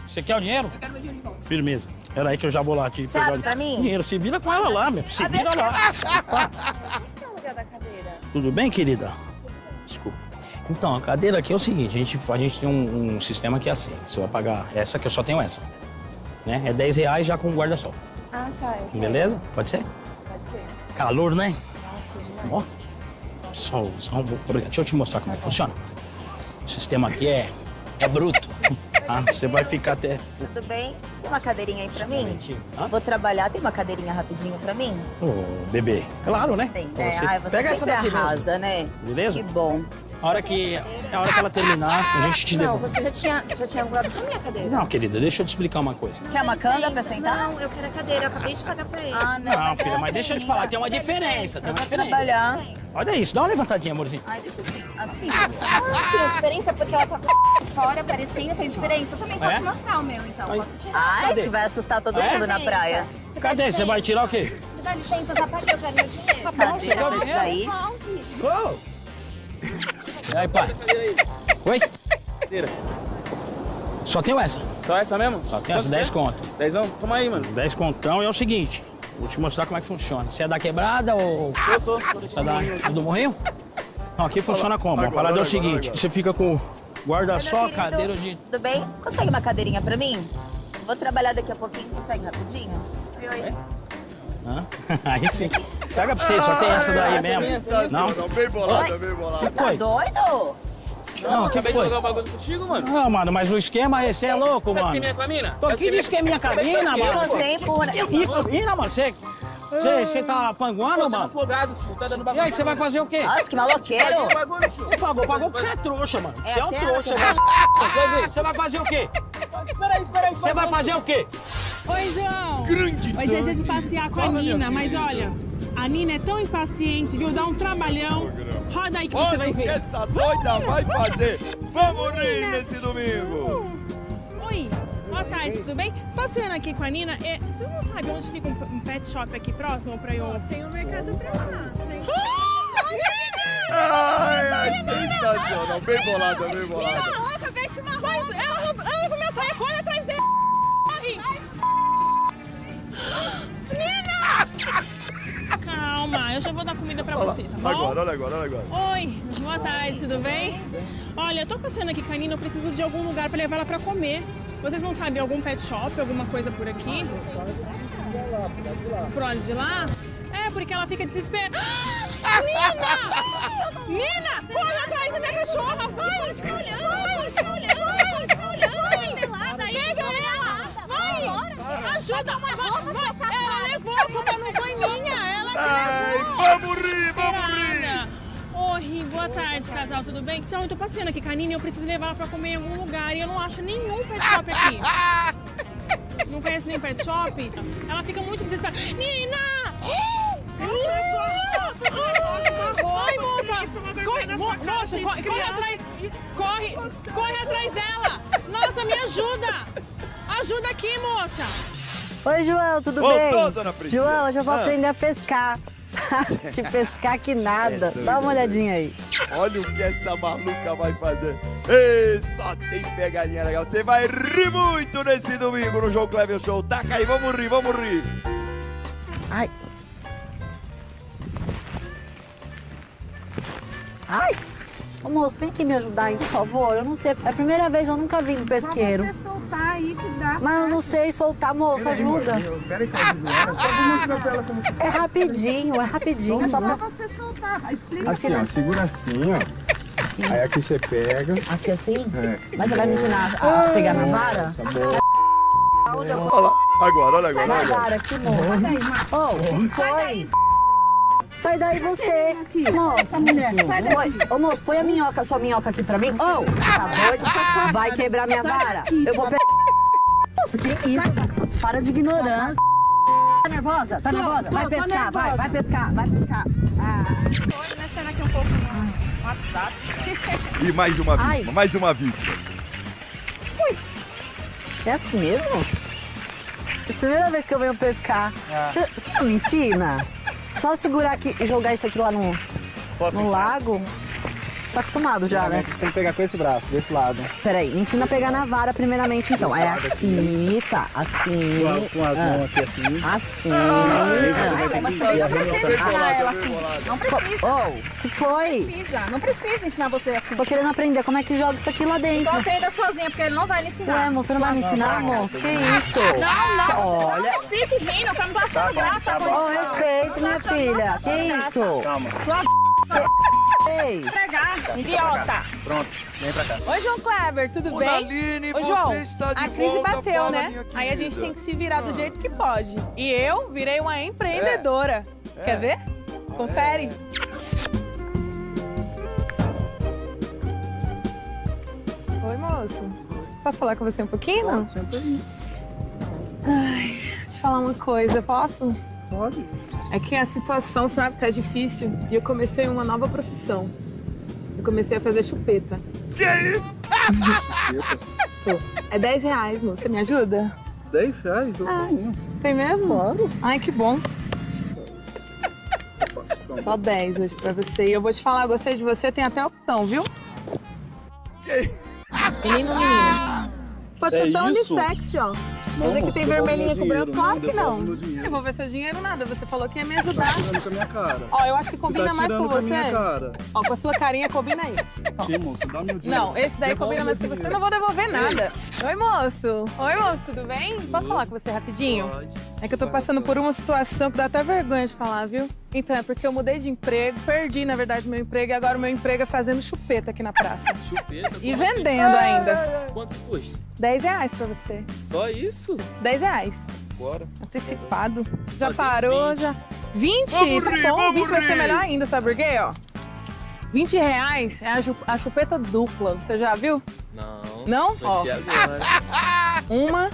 S7: você quer o dinheiro?
S16: Eu quero meu dinheiro de volta.
S7: Firmeza. Pera aí que eu já vou lá te
S11: Você abre pra mim?
S7: Dinheiro, se vira com ela lá, meu. Se vira lá.
S16: Onde que é o lugar da cadeira?
S7: Tudo bem, querida? Desculpa. Então, a cadeira aqui é o seguinte, a gente, a gente tem um, um sistema que é assim. Você vai pagar essa, que eu só tenho essa. Né? É 10 reais já com guarda-sol.
S16: Ah, tá. quero.
S7: Beleza? Pode ser?
S16: Pode ser.
S7: Calor, né?
S16: Nossa, demais.
S7: Ó. Solzão. Deixa eu te mostrar como é que funciona. O sistema aqui é, é bruto. Ah, você vai ficar até...
S11: Tudo bem? Tem uma cadeirinha aí pra mim?
S7: Hã?
S11: Vou trabalhar, tem uma cadeirinha rapidinho pra mim?
S7: Ô, bebê. Claro, né?
S11: Tem, né? Ai, você
S7: Pega essa
S11: sempre
S7: daqui mesmo.
S11: arrasa, né?
S7: Beleza?
S11: Que bom.
S7: A hora que, a hora que ela terminar, a gente te
S11: Não,
S7: devolve.
S11: você já tinha, já tinha voado com a minha cadeira.
S7: Não, querida, deixa eu te explicar uma coisa.
S11: Quer uma canga pra sentar?
S12: Não, eu quero a cadeira, eu acabei de pagar pra ele.
S11: Ah, não.
S7: Não, filha,
S11: é
S7: mas deixa eu te
S11: assim,
S7: falar, tem uma diferença, tem uma diferença.
S11: trabalhar.
S7: Olha isso, dá uma levantadinha, amorzinho.
S11: Ai, deixa assim. Assim.
S12: Ah, tem diferença porque ela tá fora aparecendo, tem diferença. Eu também posso
S7: É?
S12: mostrar o meu, então.
S7: Aí.
S12: Posso tirar.
S11: Ai,
S7: Cadê?
S11: que vai assustar todo
S7: É?
S11: mundo na praia.
S7: Cadê? Você vai tirar o quê?
S12: Você dá licença, já paguei, eu quero meu dinheiro.
S11: Cadeira pra isso daí.
S7: Ô! E aí, pai? Oi? Só tenho essa.
S2: Só essa mesmo?
S7: Só tenho essa, 10 conto.
S2: Dezão? Toma aí, mano.
S7: 10 contão e é o seguinte, vou te mostrar como é que funciona. Você é da quebrada ou...
S2: Eu sou.
S7: Você é da, do morrinho? Não, aqui funciona como? a
S4: agora,
S7: parada é o
S4: agora,
S7: seguinte,
S4: agora.
S7: você fica com guarda-sol, cadeira de...
S11: Tudo bem? Consegue uma cadeirinha pra mim? Vou trabalhar daqui a pouquinho, consegue rapidinho? Oi, oi.
S7: Hã? Aí sim. Pega pra você, só tem essa daí mesmo. Não?
S4: Não, bem bolada, bem bolada.
S11: Você tá
S7: foi?
S11: doido?
S7: Não, o que
S2: Acabei de
S7: foi?
S2: jogar o bagulho contigo, mano.
S7: Não, mano, mas o esquema é, você é louco, mano.
S2: esqueminha com a mina?
S7: Tô aqui de esqueminha com a mina,
S11: E
S7: mano.
S11: você empurra.
S7: Esqueminha com a mina, mano. Você, você, você tá panguando,
S2: Você tá
S7: mano?
S2: afogado, tio. Tá dando
S7: E
S2: bagulho.
S7: aí, você vai fazer o quê?
S11: Nossa, que maloqueiro.
S2: Pagou o bagulho, tio.
S7: Pagou, pagou porque você é trouxa, mano.
S11: É
S7: Você é um trouxa, você Você vai fazer o quê?
S2: Peraí, peraí.
S7: Você vai fazer o quê?
S20: Oi, João.
S4: Grande
S20: Hoje é dia de passear com a Nina, mas olha, a Nina é tão impaciente, viu? Dá um trabalhão. Roda aí que você
S4: Olha
S20: vai
S4: o que
S20: ver.
S4: essa doida vai fazer. Vamos rir nesse domingo.
S20: Oi, boa tarde, tudo bem? Passeando aqui com a Nina, é, vocês não sabem onde fica um, um pet shop aqui próximo pra eu... Tem um mercado pra lá.
S4: Ai, ai, sensacional. Bem bolada, bem bolada.
S20: louca, roupa. Ela, ela levou minha saia, corre atrás dela. Corre. Nina! Calma, eu já vou dar comida pra
S4: Olha
S20: você, tá bom?
S4: agora, olha agora, olha agora.
S20: Oi, boa tarde, tudo bem? Olha, eu tô passeando aqui com a Nina, eu preciso de algum lugar pra levar ela pra comer. Vocês não sabem algum pet shop, alguma coisa por aqui? Pro lado de lá? É, porque ela fica desesperada. Nina! Nina, corre atrás da minha cachorra, vai! Ela tá olhando, ela tá olhando, ela tá olhando. Pega ela, vai! Ajuda, vai, vai. Ela levou, a culpa não foi minha, ela que
S4: Ai,
S20: levou.
S4: Vamos rir, vamos rir.
S20: Oi, boa tarde, casal, tudo bem? Então, eu tô passeando aqui com a Nina e eu preciso levar ela pra comer em algum lugar e eu não acho nenhum pet shop aqui. Não conheço nenhum pet shop? Ela fica muito desesperada. Nina! Ai, moça! Corre, mo- moça, corre, corre atrás! Corre, corre atrás dela! Nossa, me ajuda! Ajuda aqui, moça!
S1: Oi, João, tudo
S4: Voltou,
S1: bem?
S4: dona Priscila.
S1: João, hoje eu vou
S4: Ah.
S1: aprender a pescar. que pescar que nada.
S4: É
S1: Dá uma olhadinha aí.
S4: Olha o que essa maluca vai fazer. Ei, só tem pegadinha legal. Você vai rir muito nesse domingo no João Clever Show. Tá, Taca aí, vamos rir, vamos rir.
S1: Ai. Ai. Ô, moço, vem aqui me ajudar, aí, por favor. Eu não sei. É a primeira vez, eu nunca vi no pesqueiro.
S5: Pra você soltar aí que dá.
S1: Mas eu não sei soltar, moço, ajuda.
S13: Peraí, que que
S1: É rapidinho, é rapidinho. É só pra...
S5: você soltar. Explica
S13: Assim, ó, segura assim, ó. Aí aqui você pega.
S1: Aqui assim?
S13: É.
S1: Mas você vai me ensinar a pegar na vara?
S4: Olha lá, agora, olha agora,
S1: Sai
S4: agora.
S1: vara aqui, moço. Ô, o que foi? Sai daí você. Moço,
S5: mulher, sai daí.
S1: Põe- Ô, moço, põe a minhoca, a sua minhoca aqui pra mim. Ô, tá doido? Vai quebrar minha vara. Eu vou pegar... Moço, que isso? Para de ignorância. Tá nervosa? Tá
S5: Tô,
S1: nervosa?
S5: tô,
S1: Vai
S5: tô
S1: pescar, vai,
S5: nervosa.
S1: vai pescar, vai pescar. Ah.
S5: Vou mexendo aqui um pouco no WhatsApp.
S4: E mais uma
S1: Ai.
S4: vítima, mais uma vítima.
S1: É assim mesmo? É a primeira vez que eu venho pescar. Você não me ensina? Só segurar aqui e jogar isso aqui lá no, no lago? Tá acostumado já, né?
S2: Tem que pegar com esse braço, desse lado.
S1: Peraí, me ensina a pegar na vara primeiramente então. É aqui, tá, assim.
S2: Com as mãos aqui assim.
S1: Assim.
S5: Ah, ela assim. Não precisa.
S1: Oh, que foi?
S5: Precisa. Não precisa ensinar você assim.
S1: Tô querendo aprender como é que joga isso aqui lá dentro.
S5: Então aprenda sozinha, porque ele não vai me ensinar.
S1: Ué, moço, você não vai me ensinar, moço? Que isso?
S5: Não, não.
S1: Olha.
S5: Não fique rindo, que eu não tô achando graça.
S1: Ô, respeito, minha filha. Que isso?
S2: Calma.
S5: Sua
S1: Ei.
S5: pegar, idiota.
S2: Pronto, vem pra cá.
S21: Oi, João Kleber, tudo bem?
S4: Naline,
S21: Ô, João, a crise bateu, né? Aí a gente tem que se virar do
S4: Ah.
S21: jeito que pode. E eu virei uma empreendedora.
S4: É.
S21: Quer ver? Confere. Oi, moço. Posso falar com você um pouquinho? não?
S2: Senta aí.
S21: Ai, deixa eu te falar uma coisa, posso?
S2: Pode.
S21: É que a situação, sabe, tá difícil. E eu comecei uma nova profissão. Eu comecei a fazer chupeta.
S4: Que isso?
S21: Pô, é 10 reais, moço. Você me ajuda?
S2: 10 reais? Eu
S21: Ah.
S2: tenho.
S21: Tem mesmo?
S2: Claro.
S21: Ai, que bom. Só 10 hoje pra você. E eu vou te falar, gostei de você, tem até opção, viu? Menino, menino. Pode
S2: É
S21: ser tão
S2: isso?
S21: unissex, ó.
S2: Não,
S21: Mas aqui
S2: moço,
S21: tem vermelhinha com branco, claro que
S2: não,
S21: não. Eu vou ver seu dinheiro nada, você falou que ia me
S2: Tá
S21: ajudar.
S2: tirando com a minha cara.
S21: Ó, eu acho que
S2: Você
S21: combina
S2: tá
S21: mais com
S2: com a
S21: você.
S2: minha cara.
S21: Ó, com a sua carinha combina isso.
S2: Aqui, moço, dá meu dinheiro.
S21: Não, esse daí
S2: Devolve
S21: combina mais com você. não vou devolver nada. Oi, moço. Oi, moço, tudo bem? Posso falar com você rapidinho?
S2: Pode.
S21: É que eu tô passando por uma situação que dá até vergonha de falar, viu? Então, é porque eu mudei de emprego, perdi, na verdade, meu emprego, e agora o meu emprego é fazendo chupeta aqui na praça.
S22: Chupeta?
S21: E
S22: assim?
S21: vendendo ainda.
S22: Quanto custa?
S21: 10 reais pra você.
S22: Só isso?
S21: 10 reais.
S22: Bora.
S21: Antecipado. Já
S22: Fazer
S21: parou,
S22: 20.
S21: já. 20?
S22: Vamos
S21: tá
S22: rir,
S21: bom,
S22: vamos
S21: 20 vai ser melhor ainda, sabe por quê, ó? 20 reais é a, chupeta dupla, você já viu?
S22: Não.
S21: Não? Ó. Uma,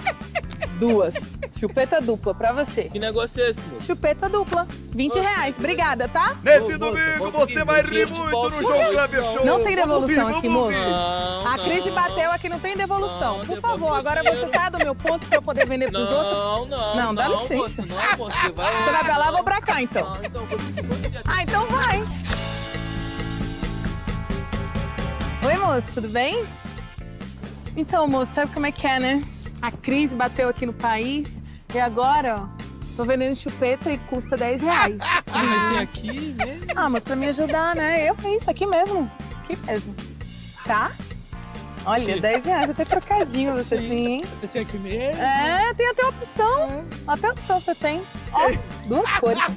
S21: duas. Chupeta dupla pra você.
S22: Que negócio é esse, moço?
S21: Chupeta dupla. 20 reais. Obrigada, tá?
S4: Nesse domingo você vai rir muito no João Kleber Show.
S21: Não tem devolução aqui, moço. A crise bateu aqui, não tem devolução. Por favor, agora você sai do meu ponto pra eu poder vender pros
S22: Não,
S21: outros.
S22: não,
S21: Não, dá
S22: não,
S21: licença.
S22: moço, não, moço, você vai-
S21: Você vai pra lá, eu vou pra cá, então. Ah, então vai. Oi, moço, tudo bem? Então, moço, sabe como é que é, né? A crise bateu aqui no país e agora, ó, tô vendendo chupeta e custa 10 reais.
S22: Ah, mas tem aqui mesmo?
S21: Ah, mas pra me ajudar, né? Eu isso aqui mesmo. Aqui mesmo. Tá? Olha,
S22: Aqui.
S21: 10 reais, até trocadinho você tem, hein?
S22: Esse aqui mesmo?
S21: É, tem até opção. Até opção você tem. Ó, duas cores.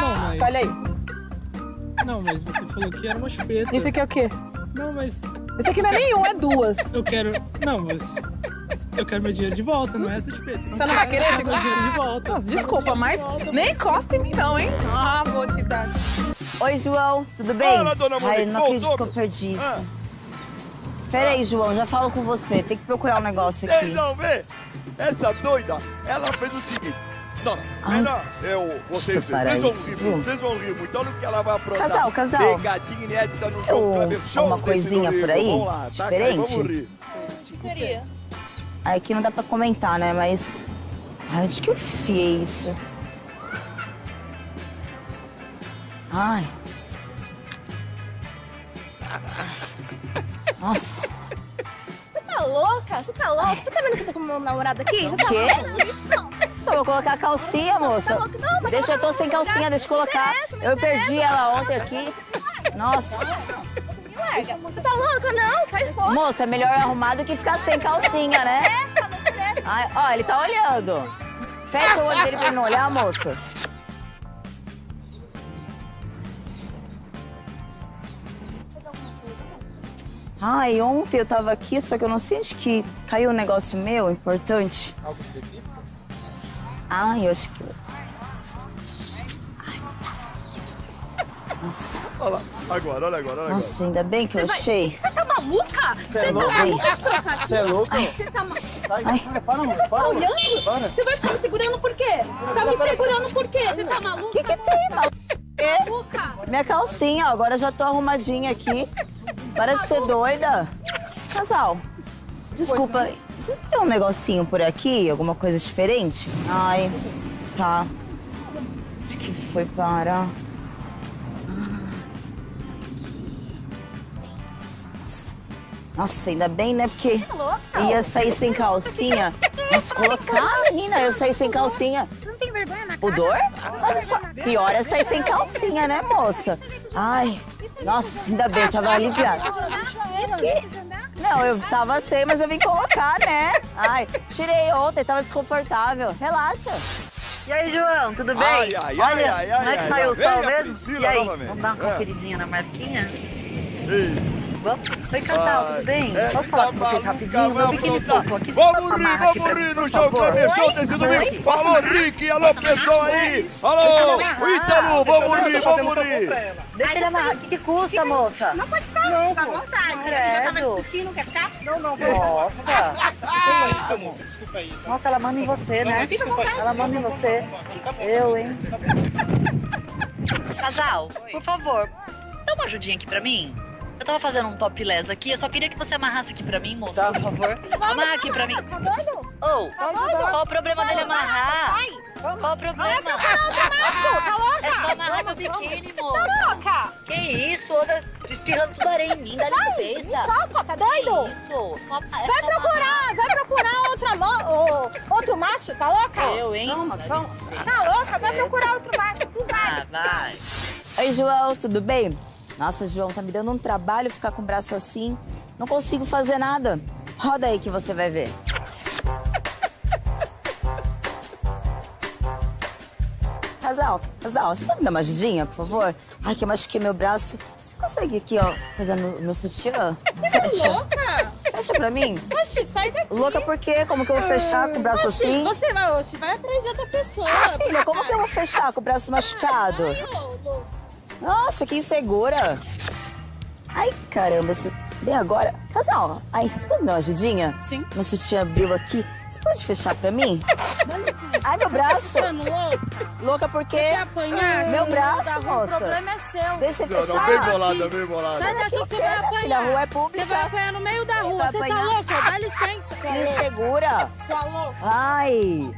S22: Não, mas...
S21: Escolhe aí.
S22: Não, mas você falou que era uma chupeta.
S21: Isso aqui é o quê?
S22: Não, mas...
S21: Esse aqui não é nenhum, é duas.
S22: Eu quero... Não, mas... Eu quero meu dinheiro de volta, não é essa chupeta.
S21: Você não vai querer esse
S22: meu dinheiro de volta.
S21: Nossa, desculpa, mas nem encosta em mim não, hein? Ah, vou te dar.
S11: Oi, João, tudo bem?
S4: Fala, dona
S11: Ai, eu não
S4: voltou,
S11: acredito que eu
S4: meu?
S11: perdi isso.
S4: Ah.
S11: Peraí, João, já falo com você. Tem que procurar um negócio aqui.
S4: Vocês vão ver? Essa doida, ela fez o seguinte. Não, não, melhor, eu, vocês, vocês vão rir muito, vocês vão rir muito. Olha o que ela vai aprontar.
S11: Casal, casal.
S4: Pegadinha inédita no Kleber Show.
S11: uma coisinha por aí,
S4: Vamos lá, tá?
S11: Diferente?
S4: Vamos rir.
S16: O que seria?
S11: Aqui não dá pra comentar, né? Mas. Ai, onde que eu fiei isso? Ai. Nossa.
S16: Você tá louca? Você tá louca? Você tá vendo que eu tô com meu namorado aqui? Você tá
S11: Quê?
S16: não.
S11: Só vou colocar a calcinha, moça.
S16: Tá louca? Não, mas
S11: Deixa, eu tô sem calcinha, deixa eu colocar. Eu perdi ela ontem aqui. Nossa.
S16: Larga. Você tá louca? Não, sai fora.
S11: Moça, é melhor arrumar do que ficar sem calcinha, né?
S16: É, falando por essa.
S11: Ai, ó, ele tá olhando. Fecha o olho dele pra ele não olhar, moça. Ai, ontem eu tava aqui, só que eu não onde que caiu um negócio meu importante.
S8: Algo específico?
S11: Ai, eu acho que. Nossa.
S4: Olha lá, agora, olha agora, olha
S11: Nossa, ainda bem que eu
S16: vai-
S11: achei.
S16: Você tá maluca?
S11: Você é
S16: tá
S11: louca?
S16: maluca?
S11: Você é louca?
S16: Você tá maluca?
S11: Ai.
S8: Para,
S16: Você
S8: amor,
S16: vai
S8: para,
S16: olhando?
S8: Para.
S16: Você vai ficar me segurando por quê? Tá me segurando por quê? Você tá maluca? O que
S11: que tem,
S16: maluca?
S11: Minha calcinha, ó, agora já tô arrumadinha aqui. Para de ser doida. Casal, desculpa, você tem um negocinho por aqui? Alguma coisa diferente? Ai, tá. Acho que foi para. Nossa, ainda bem, né? Porque ia sair sem calcinha. Nossa, colocar, menina, eu saí sem calcinha.
S16: Não tem vergonha na
S11: Pudor? Olha só, pior é sair sem calcinha, né, moça? Ai, nossa, ainda bem, tava aliviada. Não, eu tava sem, mas eu vim colocar, né? Ai, tirei ontem, tava desconfortável. Relaxa.
S1: E aí, João, tudo bem?
S4: Ai, ai, ai,
S1: Olha,
S4: ai,
S1: como é
S4: ai,
S1: que
S4: ai,
S1: saiu o sol mesmo? E aí,
S4: novamente.
S1: vamos dar uma
S4: É.
S1: conferidinha na marquinha?
S4: Ei.
S1: Vamos? Oi, casal, tudo bem?
S4: Essa
S1: Posso falar com vocês rapidinho? Meu biquíni aqui.
S4: Vamos rir, vamos rir no show? Cleber Show desse domingo. Alô? Rick, alô, pessoal aí. Alô, Ítalo, vamos rir, vamos rir.
S1: Deixa ele amarrar. O que, que custa, moça?
S16: Não pode ficar, não, fica à vontade. Tava
S1: Credo.
S16: discutindo, quer ficar? Não, não.
S1: Nossa.
S8: Desculpa aí. tá?
S1: Nossa, ela manda em você, né? Ela manda em você. Eu, hein? Casal, por favor, dá uma ajudinha aqui pra mim. Eu tava fazendo um topless aqui, eu só queria que você amarrasse aqui pra mim, moça, por favor. Amarra aqui pra mim.
S16: Tá doido?
S1: Ô,
S16: Tá doido?
S1: qual o problema dele amarrar?
S16: Sai.
S1: Qual o problema?
S16: Vai outro macho, tá louca?
S1: É só amarrar meu biquíni, moça.
S16: Tá louca?
S1: Que isso? Anda espirrando tudo areia em mim, dá
S16: Sai,
S1: licença.
S16: me solta, tá doido?
S1: Isso, só, é
S16: Vai
S1: só
S16: procurar, vai procurar outra mo- ô, outro macho, tá louca?
S1: Eu, hein?
S16: Calma, calma. Tá louca? Vai procurar outro macho, tu vai.
S1: Ah, vai.
S11: Oi, João, tudo bem? Nossa, João, tá me dando um trabalho ficar com o braço assim. Não consigo fazer nada. Roda aí que você vai ver. Casal, casal, você pode me dar uma ajudinha, por favor? Ai, que eu machuquei meu braço. Você consegue aqui, ó, fazer meu, meu sutiã?
S16: Você é louca?
S11: Fecha pra mim.
S16: Oxi, sai daqui.
S11: Louca por quê? Como que eu vou fechar com o braço
S16: Oxi,
S11: assim?
S16: Você vai, oxi, vai atrás de outra pessoa.
S11: Ah, filha, como que eu vou fechar com o braço machucado?
S16: Ai, ô, louco.
S11: Nossa, que insegura. Ai, caramba, isso... bem agora. Casal, ai, você pode me dar uma ajudinha? Sim. Meu sutiã abriu aqui. Você pode fechar pra mim? Ai, meu braço.
S16: Tá louca?
S11: Louca por quê?
S16: Quer apanhar?
S11: Meu braço, moça.
S16: O problema é seu.
S11: Deixa eu
S4: Não,
S11: fechar.
S4: bem bolada, bem bolada.
S16: Sai daqui que você vai
S11: filha,
S16: apanhar.
S11: a rua é pública.
S16: Você vai apanhar no meio da rua. Você tá louca? Dá licença.
S11: Que insegura.
S16: Sua louca.
S11: Ai.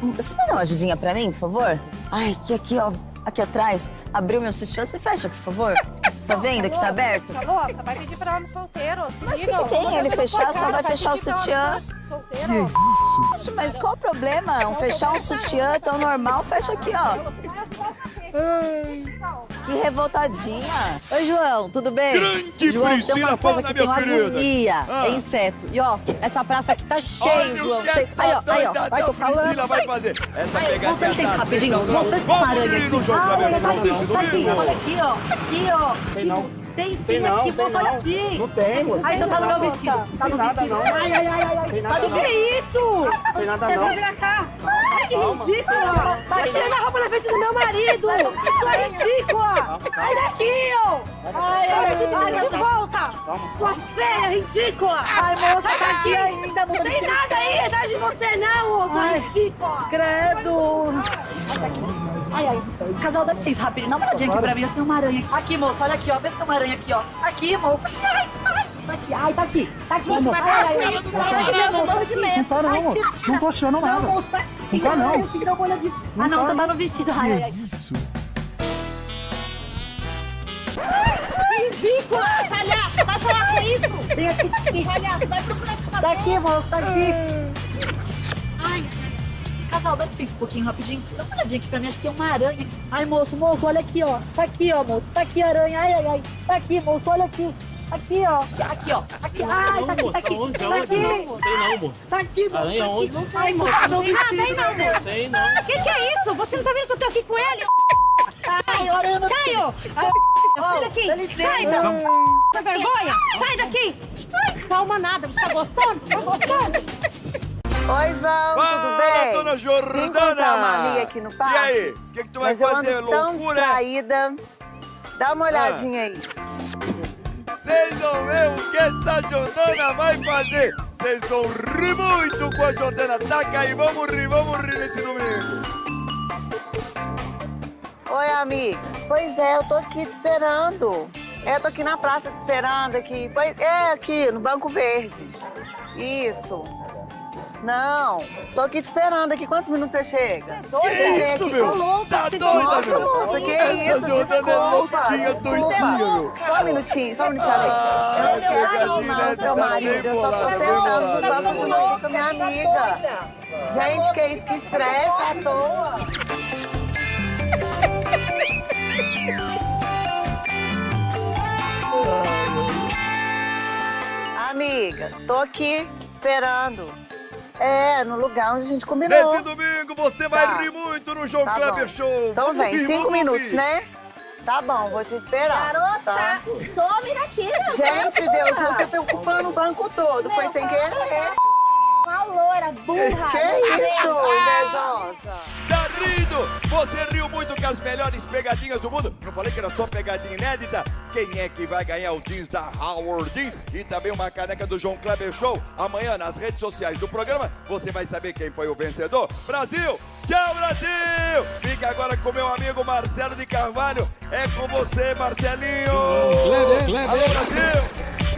S11: Você pode dar uma ajudinha pra mim, por favor? Ai, que aqui, ó. Aqui atrás. Abriu meu sutiã. Você fecha, por favor? Você tá vendo que tá aberto?
S16: Tá louca? Vai pedir pra homem solteiro. Se
S11: Mas
S16: liga.
S11: que, que tem? Ele fechar, só vai fechar o sutiã.
S16: Solteiro.
S11: Poxa, mas qual o problema? Um fechar um sutiã é tão normal, fecha aqui, ó. Que revoltadinha.
S1: Oi, João, tudo bem?
S4: Grande
S1: João, tem
S4: Priscila,
S1: uma coisa
S4: fala,
S1: que tem
S4: minha
S1: uma
S4: querida.
S1: agonia,
S4: Ah.
S1: é inseto. E ó, essa praça aqui tá cheio,
S4: Olha
S1: João.
S4: o que
S1: cheio. Aí, ó, aí, ó. Vai, tô falando.
S4: Priscila vai fazer. Essa
S1: Ai, vamos
S4: pegadinha
S1: dar licença
S4: tá
S1: rapidinho. Vamos ver
S4: Vamos no
S1: aqui.
S4: jogo
S1: Ah, olha tá
S4: domingo.
S1: Olha aqui, ó. Aqui, ó.
S8: Tem não.
S1: Tem sim
S8: Tem não,
S1: aqui,
S8: tem não.
S1: aqui.
S8: Não tem, moça.
S1: Ai, então tá no meu
S8: Tem
S1: vestido. Tá
S8: Tem
S1: no
S8: nada,
S1: vestido.
S8: não.
S1: Ai, ai, ai, ai.
S8: Tem
S1: Tá
S8: nada,
S1: do
S8: não.
S1: que isso?
S8: Tem nada,
S1: Você
S8: não.
S1: vai pra cá. Ai, que ridícula. Tá tirando a roupa na frente do meu marido. Sua ridícula. Sai daqui, ó. Ai, ai, ai, de volta. Sua feia, ridícula. Ai, moça, tá aqui ainda. Não tem nada aí atrás de você, não, ô, sua ridícula. Credo. Ai, ai. Casal, dá licença rapidinho. Dá uma olhadinha aqui pra mim. Acho que tem uma aranha aqui. Aqui, moça, olha aqui, ó. Vê se tem uma aranha aqui, ó. Aqui, moça. Ai, ai. Tá aqui, ai, tá aqui. Tá aqui, moça. Ai, ai, ai. Ai, moça, tá aqui.
S8: Não tá não,
S1: Ai,
S8: moço.
S1: tira, tira.
S8: Não tô achando
S1: Não,
S8: nada.
S1: moça, tá aqui.
S8: Não tá, não.
S1: Tenho que dar uma olhadinha. Ah, não,
S8: tá.
S1: tá, no vestido. Ai, ai, ai.
S4: Isso.
S16: Ridícula. Palhaço, vai falar com isso.
S1: Tem aqui, tá aqui.
S16: Palhaço, vai procurar esse
S1: Tá aqui, moça, tá aqui.
S16: Ai,
S1: casal, dá licença um pouquinho rapidinho. Dá uma olhadinha aqui pra mim, acho que tem uma aranha. Ai, moço, moço, olha aqui, ó. Tá aqui, ó, moço. Tá aqui a aranha. Ai, ai, ai. Tá aqui, moço, olha aqui. Aqui, ó. Aqui, ó. Aqui. Ai, tá aqui, tá aqui.
S22: Onde?
S1: Tá aqui.
S22: Não sei não, moço.
S1: Tá aqui, moço.
S22: Aranha
S1: tá aqui.
S22: onde?
S1: Não vai, moço. Não
S20: não, moço.
S22: Sei não.
S20: Que que é isso? Você não tá vendo que eu tô aqui com ele?
S1: Ai, aranha não
S20: Caio! Sai daqui! Sai daqui! Tá vergonha? Sai daqui! Calma nada, você tá gostando? Tá gostando?
S9: Oi, João, tudo
S4: Fala,
S9: bem?
S4: dona Jordana!
S9: Vim uma amiga aqui no parque.
S4: E aí, o que, que tu vai
S9: Mas eu
S4: fazer?
S9: ando tão
S4: Loucura? é?
S9: distraída. Dá uma olhadinha aí.
S4: Vocês vão ver o que essa Jordana vai fazer. Vocês vão rir muito com a Jordana. Taca aí, vamos rir, vamos rir nesse domingo.
S9: Oi, amiga. Pois é, eu tô aqui te esperando. É, eu tô aqui na praça te esperando aqui. Pois é, aqui, no Banco Verde. Isso. Não, tô aqui te esperando aqui. Quantos minutos você chega?
S4: Que
S9: É,
S4: isso,
S9: aqui,
S4: meu?
S9: tô louca,
S4: Tá doida,
S9: Nossa,
S4: meu?
S9: moça, que
S4: Essa
S9: isso?
S4: Jordana é louquinha, doidinha, meu.
S9: Só um minutinho, só um minutinho, amiga.
S4: Ah,
S9: eu
S4: pegadinha, né?
S9: seu
S4: Tá
S9: marido. Eu só tô
S4: bem
S9: muito
S4: bolada.
S9: louco com a minha amiga. Gente, que isso, que estresse à toa. Amiga, tô aqui esperando. É, no lugar onde a gente combinou.
S4: Nesse domingo você vai
S9: Tá.
S4: rir muito no João
S9: Tá
S4: Kleber
S9: bom.
S4: Show.
S9: Então
S4: Vamos
S9: vem,
S4: rir,
S9: cinco minutos,
S4: rir.
S9: né? Tá bom, vou te esperar.
S12: Garota,
S9: tá?
S12: some daqui, meu
S9: Gente, Deus, você tá ocupando o banco todo. Foi sem querer.
S12: Uma loura, burra.
S9: Que isso, invejosa.
S4: Tá rindo? Você riu muito com as melhores pegadinhas do mundo? Não falei que era só pegadinha inédita? Quem é que vai ganhar o jeans da Howard Jeans e também uma caneca do João Kleber Show? Amanhã nas redes sociais do programa você vai saber quem foi o vencedor. Brasil! Tchau, Brasil! Fica agora com meu amigo Marcelo de Carvalho. É com você, Marcelinho!
S23: Kleber, Kleber.
S4: Alô, Brasil!